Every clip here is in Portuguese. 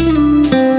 Música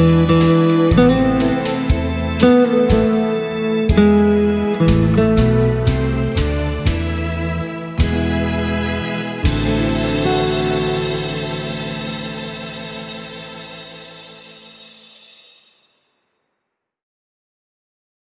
Música